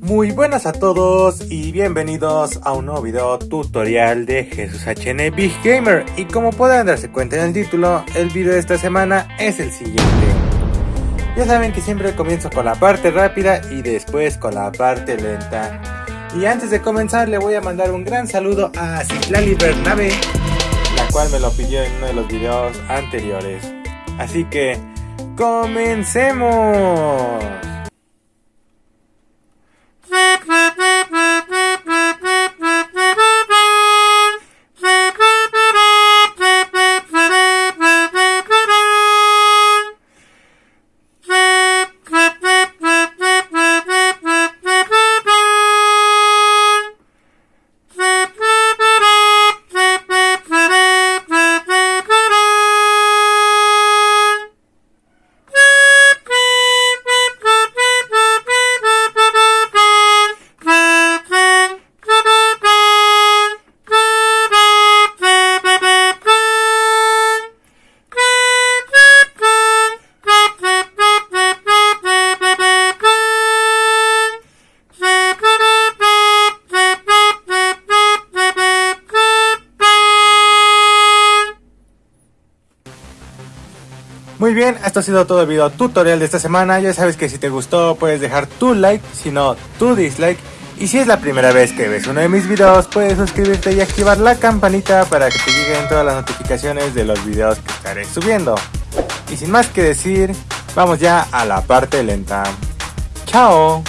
Muy buenas a todos y bienvenidos a un nuevo video tutorial de Jesús HN Big Gamer y como podrán darse cuenta en el título, el video de esta semana es el siguiente. Ya saben que siempre comienzo con la parte rápida y después con la parte lenta. Y antes de comenzar le voy a mandar un gran saludo a Citlali Bernabe, la cual me lo pidió en uno de los videos anteriores. Así que, ¡comencemos! Muy bien, esto ha sido todo el video tutorial de esta semana. Ya sabes que si te gustó puedes dejar tu like, si no tu dislike. Y si es la primera vez que ves uno de mis videos, puedes suscribirte y activar la campanita para que te lleguen todas las notificaciones de los videos que estaré subiendo. Y sin más que decir, vamos ya a la parte lenta. ¡Chao!